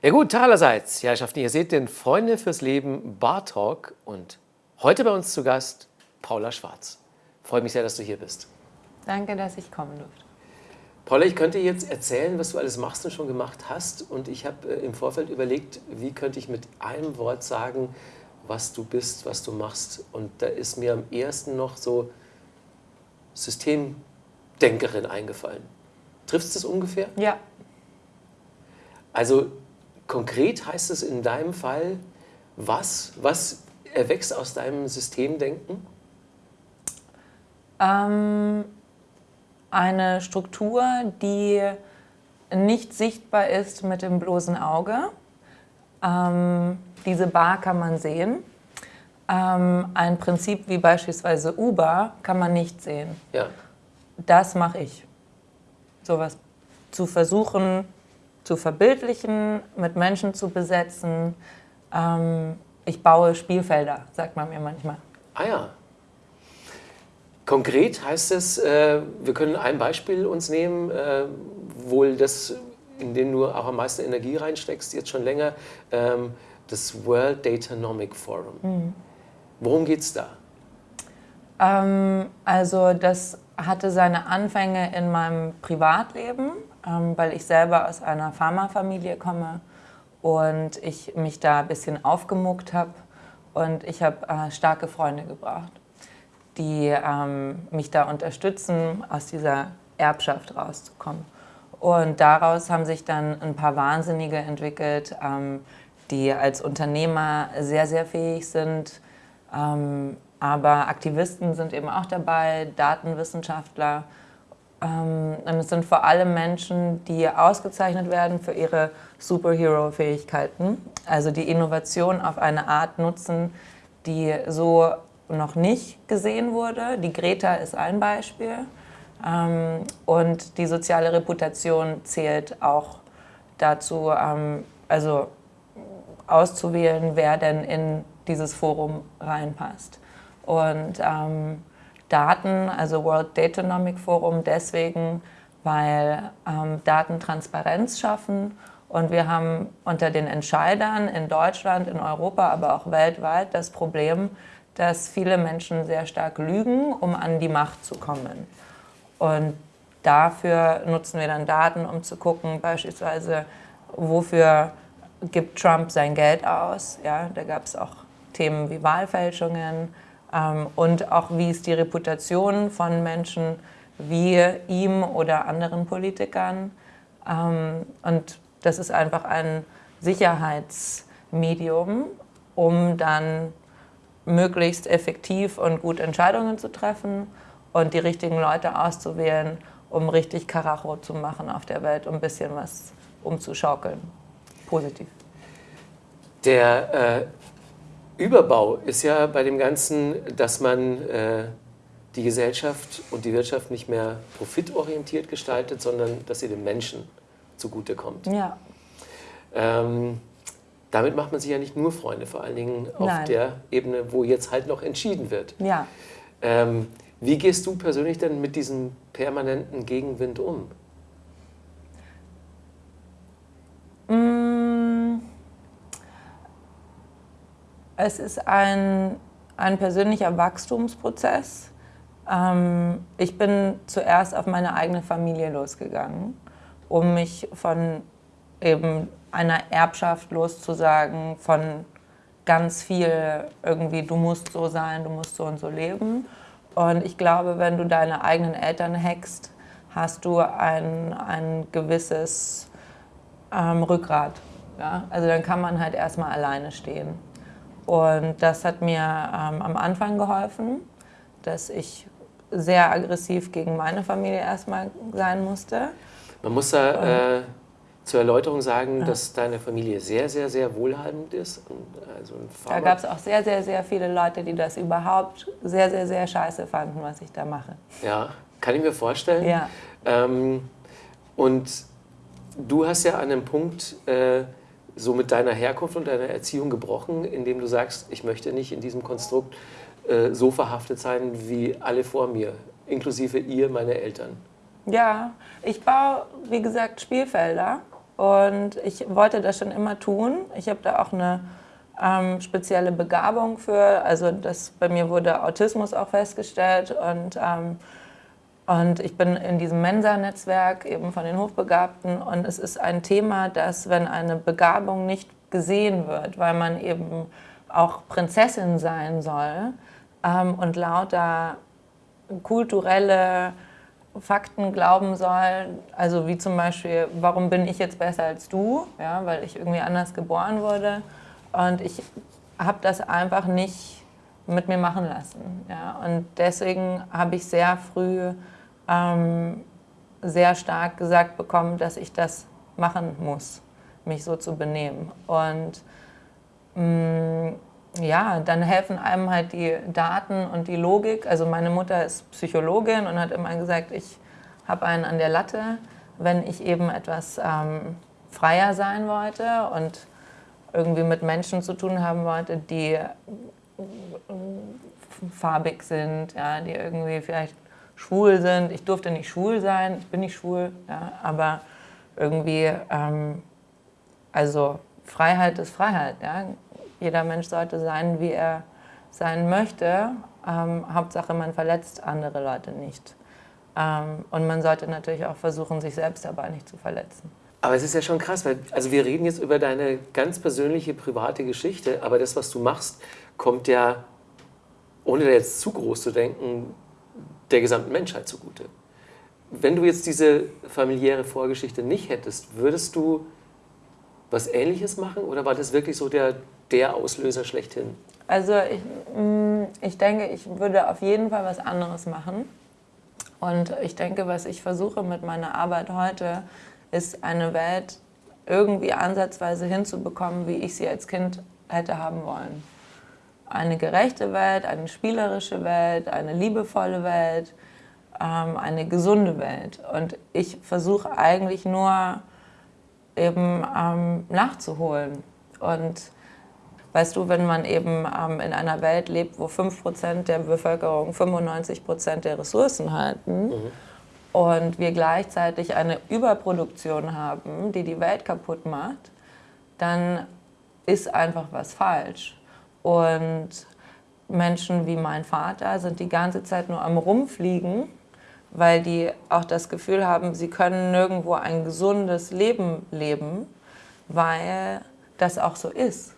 Ja gut, allerseits, ja, Herrschaften, ihr seht den Freunde fürs Leben Bar Talk und heute bei uns zu Gast Paula Schwarz. Freue mich sehr, dass du hier bist. Danke, dass ich kommen durfte. Paula, ich könnte jetzt erzählen, was du alles machst und schon gemacht hast und ich habe äh, im Vorfeld überlegt, wie könnte ich mit einem Wort sagen, was du bist, was du machst und da ist mir am ersten noch so Systemdenkerin eingefallen. Triffst du es ungefähr? Ja. Also konkret heißt es in deinem Fall, was, was erwächst aus deinem Systemdenken? Ähm, eine Struktur, die nicht sichtbar ist mit dem bloßen Auge. Ähm, diese Bar kann man sehen. Ähm, ein Prinzip wie beispielsweise Uber kann man nicht sehen. Ja. Das mache ich. Sowas zu versuchen, zu verbildlichen, mit Menschen zu besetzen. Ähm, ich baue Spielfelder, sagt man mir manchmal. Ah ja. Konkret heißt es, äh, wir können ein Beispiel uns nehmen, äh, wohl das, in dem du auch am meisten Energie reinsteckst, jetzt schon länger, ähm, das World Datanomic Forum. Mhm. Worum geht es da? Ähm, also das hatte seine Anfänge in meinem Privatleben weil ich selber aus einer Pharmafamilie komme und ich mich da ein bisschen aufgemuckt habe und ich habe äh, starke Freunde gebraucht, die ähm, mich da unterstützen, aus dieser Erbschaft rauszukommen. Und daraus haben sich dann ein paar Wahnsinnige entwickelt, ähm, die als Unternehmer sehr, sehr fähig sind. Ähm, aber Aktivisten sind eben auch dabei, Datenwissenschaftler ähm, und es sind vor allem Menschen, die ausgezeichnet werden für ihre Superhero-Fähigkeiten, also die Innovation auf eine Art nutzen, die so noch nicht gesehen wurde. Die Greta ist ein Beispiel. Ähm, und die soziale Reputation zählt auch dazu, ähm, also auszuwählen, wer denn in dieses Forum reinpasst. Und Daten, also World Datanomic Forum, deswegen, weil ähm, Daten Transparenz schaffen und wir haben unter den Entscheidern in Deutschland, in Europa, aber auch weltweit das Problem, dass viele Menschen sehr stark lügen, um an die Macht zu kommen. Und dafür nutzen wir dann Daten, um zu gucken, beispielsweise, wofür gibt Trump sein Geld aus. Ja, da gab es auch Themen wie Wahlfälschungen, und auch wie ist die Reputation von Menschen wie ihm oder anderen Politikern. Ähm, und das ist einfach ein Sicherheitsmedium, um dann möglichst effektiv und gut Entscheidungen zu treffen und die richtigen Leute auszuwählen, um richtig Karacho zu machen auf der Welt, um ein bisschen was umzuschaukeln. Positiv. Der äh, Überbau ist ja bei dem Ganzen, dass man äh, die Gesellschaft und die Wirtschaft nicht mehr profitorientiert gestaltet, sondern dass sie dem Menschen zugutekommt. Ja. Ähm, damit macht man sich ja nicht nur Freunde, vor allen Dingen auf Nein. der Ebene, wo jetzt halt noch entschieden wird. Ja. Ähm, wie gehst du persönlich denn mit diesem permanenten Gegenwind um? Es ist ein, ein persönlicher Wachstumsprozess. Ähm, ich bin zuerst auf meine eigene Familie losgegangen, um mich von eben einer Erbschaft loszusagen, von ganz viel irgendwie, du musst so sein, du musst so und so leben. Und ich glaube, wenn du deine eigenen Eltern hackst, hast du ein, ein gewisses ähm, Rückgrat. Ja? Also dann kann man halt erstmal alleine stehen. Und das hat mir ähm, am Anfang geholfen, dass ich sehr aggressiv gegen meine Familie erstmal sein musste. Man muss da äh, zur Erläuterung sagen, ja. dass deine Familie sehr, sehr, sehr wohlhabend ist. Also da gab es auch sehr, sehr, sehr viele Leute, die das überhaupt sehr, sehr, sehr scheiße fanden, was ich da mache. Ja, kann ich mir vorstellen. Ja. Ähm, und du hast ja an einem Punkt äh, so mit deiner Herkunft und deiner Erziehung gebrochen, indem du sagst, ich möchte nicht in diesem Konstrukt äh, so verhaftet sein wie alle vor mir, inklusive ihr, meine Eltern? Ja, ich baue, wie gesagt, Spielfelder und ich wollte das schon immer tun. Ich habe da auch eine ähm, spezielle Begabung für. Also das, bei mir wurde Autismus auch festgestellt und, ähm, und ich bin in diesem Mensa-Netzwerk eben von den Hochbegabten und es ist ein Thema, dass wenn eine Begabung nicht gesehen wird, weil man eben auch Prinzessin sein soll ähm, und lauter kulturelle Fakten glauben soll, also wie zum Beispiel, warum bin ich jetzt besser als du, ja, weil ich irgendwie anders geboren wurde und ich habe das einfach nicht mit mir machen lassen. Ja. Und deswegen habe ich sehr früh ähm, sehr stark gesagt bekommen, dass ich das machen muss, mich so zu benehmen. Und mh, mm, ja, dann helfen einem halt die Daten und die Logik. Also meine Mutter ist Psychologin und hat immer gesagt, ich habe einen an der Latte, wenn ich eben etwas ähm, freier sein wollte und irgendwie mit Menschen zu tun haben wollte, die farbig sind, ja, die irgendwie vielleicht schwul sind. Ich durfte nicht schwul sein, ich bin nicht schwul, ja, aber irgendwie, ähm, also Freiheit ist Freiheit. Ja. Jeder Mensch sollte sein, wie er sein möchte. Ähm, Hauptsache, man verletzt andere Leute nicht. Ähm, und man sollte natürlich auch versuchen, sich selbst dabei nicht zu verletzen. Aber es ist ja schon krass, weil also wir reden jetzt über deine ganz persönliche, private Geschichte, aber das, was du machst, kommt ja, ohne da jetzt zu groß zu denken, der gesamten Menschheit zugute. Wenn du jetzt diese familiäre Vorgeschichte nicht hättest, würdest du was Ähnliches machen oder war das wirklich so der, der Auslöser schlechthin? Also ich, mm, ich denke, ich würde auf jeden Fall was anderes machen. Und ich denke, was ich versuche mit meiner Arbeit heute, ist eine Welt irgendwie ansatzweise hinzubekommen, wie ich sie als Kind hätte haben wollen. Eine gerechte Welt, eine spielerische Welt, eine liebevolle Welt, ähm, eine gesunde Welt. Und ich versuche eigentlich nur eben ähm, nachzuholen. Und weißt du, wenn man eben ähm, in einer Welt lebt, wo 5% der Bevölkerung 95% der Ressourcen halten, mhm und wir gleichzeitig eine Überproduktion haben, die die Welt kaputt macht, dann ist einfach was falsch. Und Menschen wie mein Vater sind die ganze Zeit nur am Rumfliegen, weil die auch das Gefühl haben, sie können nirgendwo ein gesundes Leben leben, weil das auch so ist.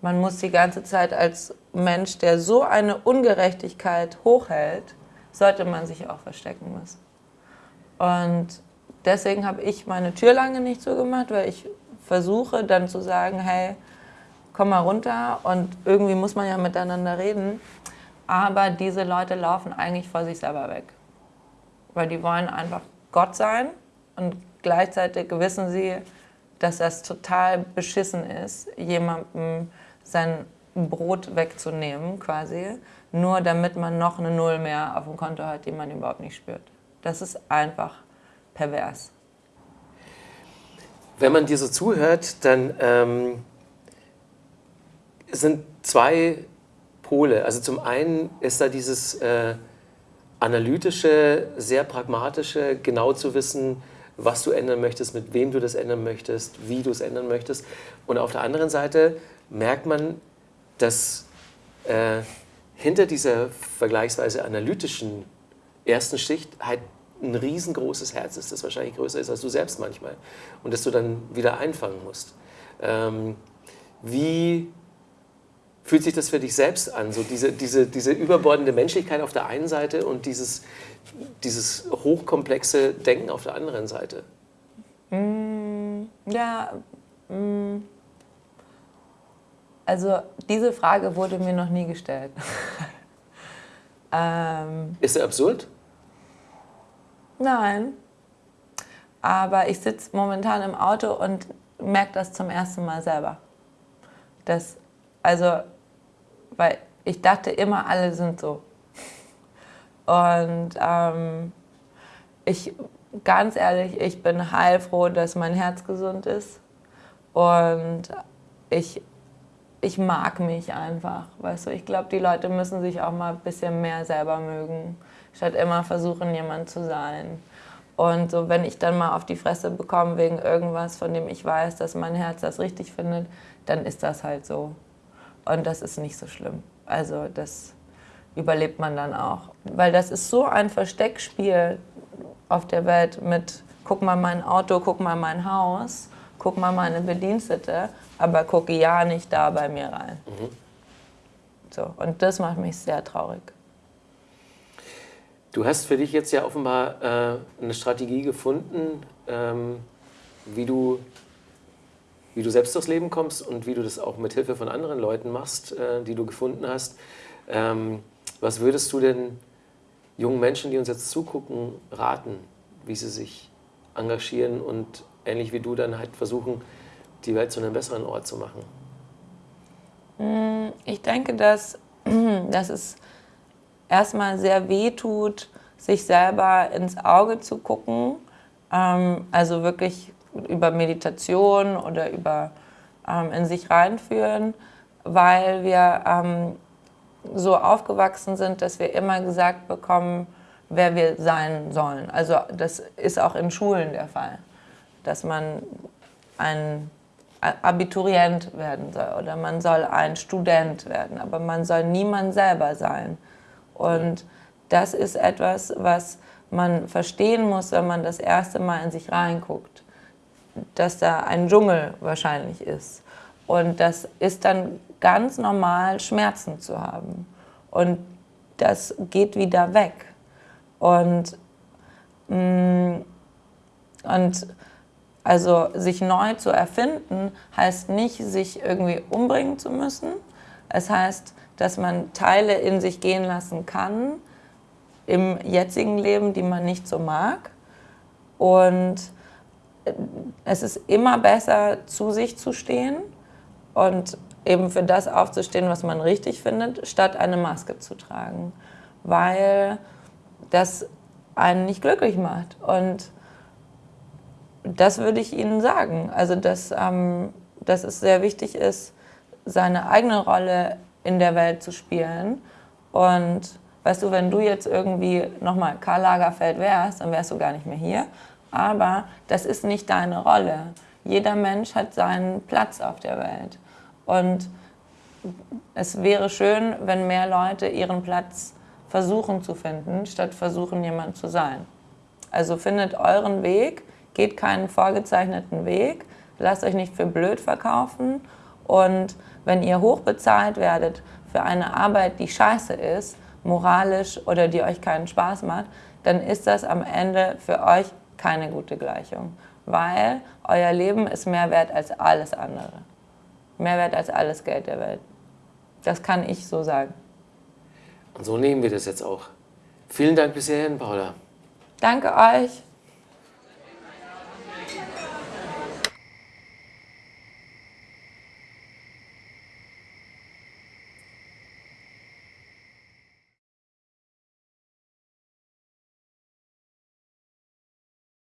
Man muss die ganze Zeit als Mensch, der so eine Ungerechtigkeit hochhält, sollte man sich auch verstecken müssen. Und deswegen habe ich meine Tür lange nicht zugemacht, weil ich versuche dann zu sagen, hey, komm mal runter und irgendwie muss man ja miteinander reden. Aber diese Leute laufen eigentlich vor sich selber weg. Weil die wollen einfach Gott sein und gleichzeitig wissen sie, dass das total beschissen ist, jemandem sein Brot wegzunehmen quasi nur damit man noch eine Null mehr auf dem Konto hat, die man überhaupt nicht spürt. Das ist einfach pervers. Wenn man dir so zuhört, dann ähm, sind zwei Pole. Also zum einen ist da dieses äh, analytische, sehr pragmatische, genau zu wissen, was du ändern möchtest, mit wem du das ändern möchtest, wie du es ändern möchtest. Und auf der anderen Seite merkt man, dass äh, hinter dieser vergleichsweise analytischen ersten Schicht halt ein riesengroßes Herz ist, das wahrscheinlich größer ist als du selbst manchmal und das du dann wieder einfangen musst. Ähm, wie fühlt sich das für dich selbst an, so diese, diese, diese überbordende Menschlichkeit auf der einen Seite und dieses, dieses hochkomplexe Denken auf der anderen Seite? Mm, ja, mm, also diese Frage wurde mir noch nie gestellt. ähm, Ist er absurd? Nein. Aber ich sitze momentan im Auto und merke das zum ersten Mal selber. Das, also, weil ich dachte immer, alle sind so. Und ähm, ich, ganz ehrlich, ich bin heilfroh, dass mein Herz gesund ist. Und ich ich mag mich einfach, weißt du. Ich glaube, die Leute müssen sich auch mal ein bisschen mehr selber mögen, statt immer versuchen, jemand zu sein. Und so, wenn ich dann mal auf die Fresse bekomme wegen irgendwas, von dem ich weiß, dass mein Herz das richtig findet, dann ist das halt so. Und das ist nicht so schlimm. Also das überlebt man dann auch. Weil das ist so ein Versteckspiel auf der Welt mit, guck mal mein Auto, guck mal mein Haus, guck mal meine Bedienstete, aber gucke ja nicht da bei mir rein. Mhm. So, und das macht mich sehr traurig. Du hast für dich jetzt ja offenbar äh, eine Strategie gefunden, ähm, wie, du, wie du selbst durchs Leben kommst und wie du das auch mit Hilfe von anderen Leuten machst, äh, die du gefunden hast. Ähm, was würdest du denn jungen Menschen, die uns jetzt zugucken, raten, wie sie sich engagieren und ähnlich wie du dann halt versuchen, die Welt zu einem besseren Ort zu machen? Mm, ich denke, dass, dass es erstmal sehr weh tut, sich selber ins Auge zu gucken. Ähm, also wirklich über Meditation oder über ähm, in sich reinführen, weil wir ähm, so aufgewachsen sind, dass wir immer gesagt bekommen, wer wir sein sollen. Also das ist auch in Schulen der Fall, dass man ein Abiturient werden soll oder man soll ein Student werden, aber man soll niemand selber sein. Und das ist etwas, was man verstehen muss, wenn man das erste Mal in sich reinguckt, dass da ein Dschungel wahrscheinlich ist. Und das ist dann ganz normal, Schmerzen zu haben. Und das geht wieder weg. Und, mm, und also sich neu zu erfinden, heißt nicht, sich irgendwie umbringen zu müssen. Es heißt, dass man Teile in sich gehen lassen kann im jetzigen Leben, die man nicht so mag. Und es ist immer besser, zu sich zu stehen und eben für das aufzustehen, was man richtig findet, statt eine Maske zu tragen. Weil das einen nicht glücklich macht. Und das würde ich Ihnen sagen. Also, dass, ähm, dass es sehr wichtig ist, seine eigene Rolle in der Welt zu spielen. Und weißt du, wenn du jetzt irgendwie nochmal Karl Lagerfeld wärst, dann wärst du gar nicht mehr hier. Aber das ist nicht deine Rolle. Jeder Mensch hat seinen Platz auf der Welt. Und es wäre schön, wenn mehr Leute ihren Platz versuchen zu finden, statt versuchen, jemand zu sein. Also findet euren Weg geht keinen vorgezeichneten Weg, lasst euch nicht für blöd verkaufen und wenn ihr hochbezahlt werdet für eine Arbeit, die scheiße ist, moralisch oder die euch keinen Spaß macht, dann ist das am Ende für euch keine gute Gleichung, weil euer Leben ist mehr wert als alles andere. Mehr wert als alles Geld der Welt. Das kann ich so sagen. Und so nehmen wir das jetzt auch. Vielen Dank bis hierhin, Paula. Danke euch.